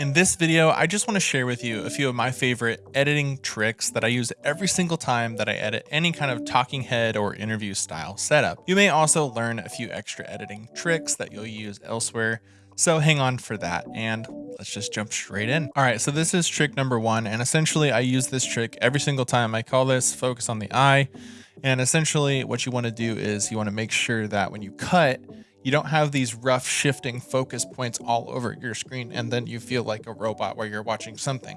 In this video, I just want to share with you a few of my favorite editing tricks that I use every single time that I edit any kind of talking head or interview style setup. You may also learn a few extra editing tricks that you'll use elsewhere. So hang on for that and let's just jump straight in. All right, so this is trick number one. And essentially I use this trick every single time. I call this focus on the eye. And essentially what you want to do is you want to make sure that when you cut, you don't have these rough shifting focus points all over your screen and then you feel like a robot while you're watching something.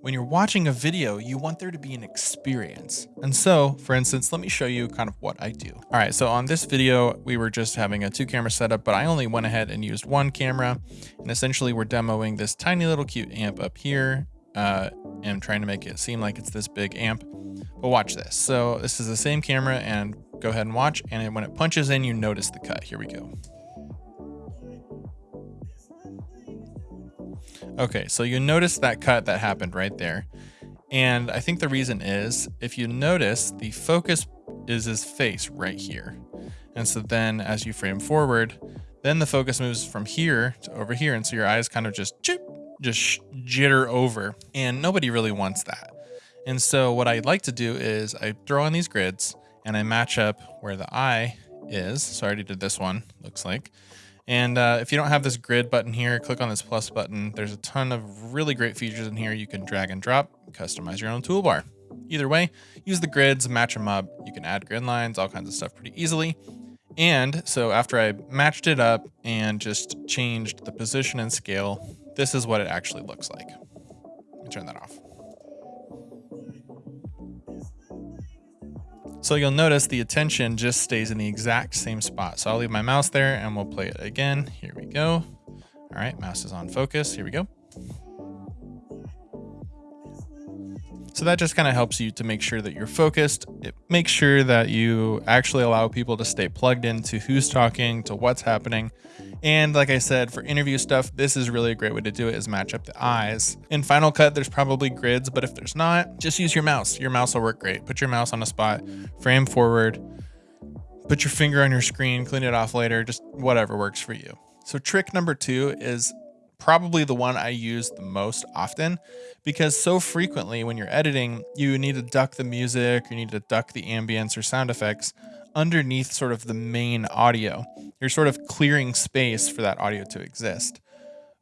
When you're watching a video, you want there to be an experience. And so, for instance, let me show you kind of what I do. All right, so on this video, we were just having a two camera setup, but I only went ahead and used one camera. And essentially we're demoing this tiny little cute amp up here uh, and trying to make it seem like it's this big amp. But watch this. So this is the same camera and go ahead and watch. And when it punches in, you notice the cut. Here we go. Okay, so you notice that cut that happened right there. And I think the reason is, if you notice, the focus is his face right here. And so then as you frame forward, then the focus moves from here to over here. And so your eyes kind of just, chip, just jitter over. And nobody really wants that. And so what I like to do is I throw on these grids and I match up where the eye is. So I already did this one, looks like. And uh, if you don't have this grid button here, click on this plus button. There's a ton of really great features in here. You can drag and drop, customize your own toolbar. Either way, use the grids, match them up. You can add grid lines, all kinds of stuff pretty easily. And so after I matched it up and just changed the position and scale, this is what it actually looks like. Let me turn that off. So you'll notice the attention just stays in the exact same spot. So I'll leave my mouse there and we'll play it again. Here we go. All right, mouse is on focus. Here we go. So that just kind of helps you to make sure that you're focused. It makes sure that you actually allow people to stay plugged into who's talking, to what's happening. And like I said, for interview stuff, this is really a great way to do it is match up the eyes. In Final Cut, there's probably grids, but if there's not, just use your mouse. Your mouse will work great. Put your mouse on a spot, frame forward, put your finger on your screen, clean it off later, just whatever works for you. So trick number two is probably the one I use the most often because so frequently when you're editing, you need to duck the music, you need to duck the ambience or sound effects underneath sort of the main audio. You're sort of clearing space for that audio to exist.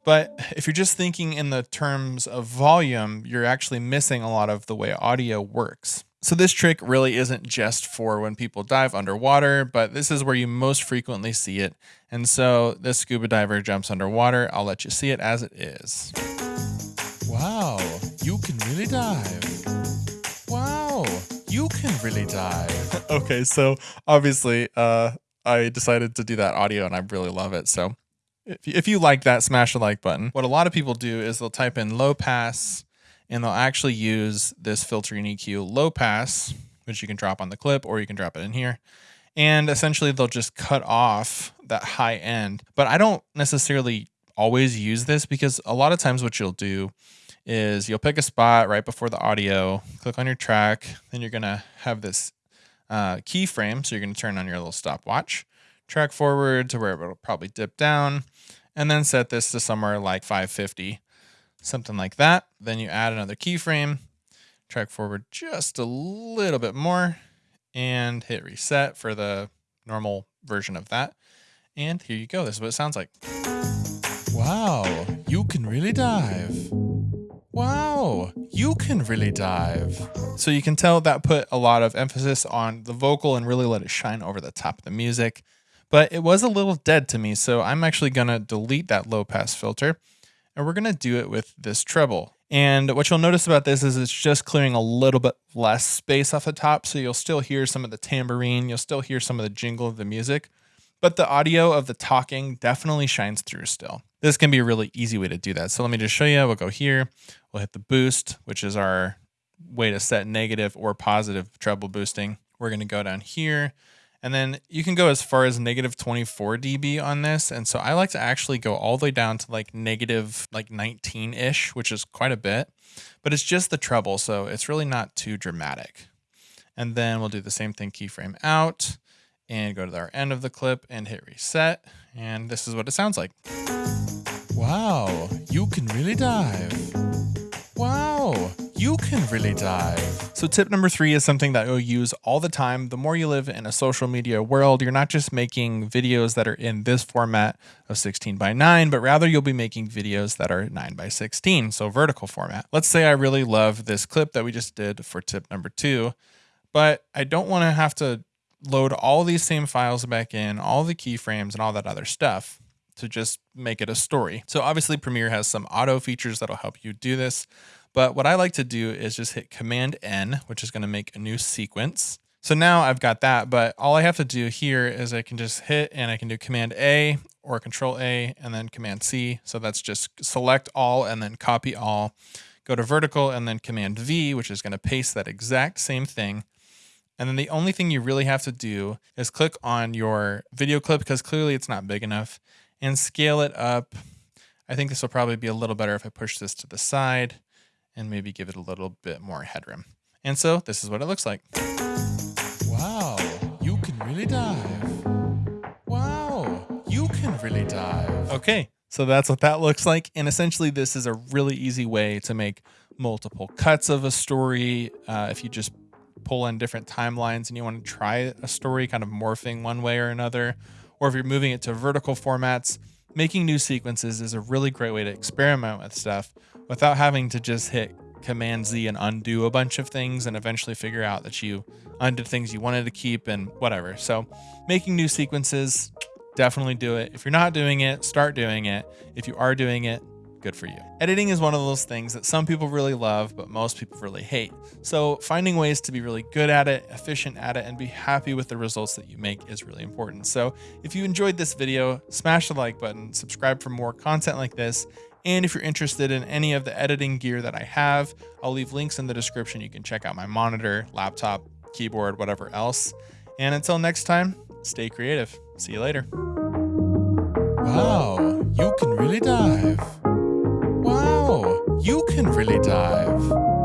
But if you're just thinking in the terms of volume, you're actually missing a lot of the way audio works. So this trick really isn't just for when people dive underwater, but this is where you most frequently see it. And so this scuba diver jumps underwater. I'll let you see it as it is. Wow, you can really dive. Wow, you can really dive. okay, so obviously uh, I decided to do that audio and I really love it. So if you like that, smash the like button. What a lot of people do is they'll type in low pass and they'll actually use this filter in EQ low pass, which you can drop on the clip or you can drop it in here. And essentially they'll just cut off that high end. But I don't necessarily always use this because a lot of times what you'll do is you'll pick a spot right before the audio, click on your track, then you're gonna have this uh, keyframe. So you're gonna turn on your little stopwatch, track forward to where it'll probably dip down, and then set this to somewhere like 550 something like that. Then you add another keyframe, track forward just a little bit more, and hit reset for the normal version of that. And here you go. This is what it sounds like. Wow, you can really dive. Wow, you can really dive. So you can tell that put a lot of emphasis on the vocal and really let it shine over the top of the music. But it was a little dead to me, so I'm actually going to delete that low pass filter and we're going to do it with this treble. And what you'll notice about this is it's just clearing a little bit less space off the top. So you'll still hear some of the tambourine, you'll still hear some of the jingle of the music, but the audio of the talking definitely shines through still. This can be a really easy way to do that. So let me just show you. We'll go here, we'll hit the boost, which is our way to set negative or positive treble boosting. We're going to go down here and then you can go as far as negative 24 dB on this. And so I like to actually go all the way down to like negative like 19 ish, which is quite a bit, but it's just the treble. So it's really not too dramatic. And then we'll do the same thing, keyframe out and go to our end of the clip and hit reset. And this is what it sounds like. Wow, you can really dive. Can really dive. So, tip number three is something that you'll use all the time. The more you live in a social media world, you're not just making videos that are in this format of 16 by 9, but rather you'll be making videos that are 9 by 16, so vertical format. Let's say I really love this clip that we just did for tip number two, but I don't want to have to load all these same files back in, all the keyframes and all that other stuff to just make it a story. So obviously Premiere has some auto features that'll help you do this. But what I like to do is just hit Command N, which is going to make a new sequence. So now I've got that, but all I have to do here is I can just hit and I can do Command A or Control A and then Command C. So that's just select all and then copy all. Go to vertical and then Command V, which is going to paste that exact same thing. And then the only thing you really have to do is click on your video clip because clearly it's not big enough and scale it up. I think this will probably be a little better if I push this to the side and maybe give it a little bit more headroom. And so this is what it looks like. Wow, you can really dive. Wow, you can really dive. Okay, so that's what that looks like. And essentially this is a really easy way to make multiple cuts of a story. Uh, if you just pull in different timelines and you want to try a story kind of morphing one way or another, or if you're moving it to vertical formats, making new sequences is a really great way to experiment with stuff without having to just hit Command Z and undo a bunch of things and eventually figure out that you undid things you wanted to keep and whatever. So making new sequences, definitely do it. If you're not doing it, start doing it. If you are doing it, good for you. Editing is one of those things that some people really love, but most people really hate. So finding ways to be really good at it, efficient at it, and be happy with the results that you make is really important. So if you enjoyed this video, smash the like button, subscribe for more content like this, and if you're interested in any of the editing gear that I have, I'll leave links in the description. You can check out my monitor, laptop, keyboard, whatever else. And until next time, stay creative. See you later. Wow you can really dive.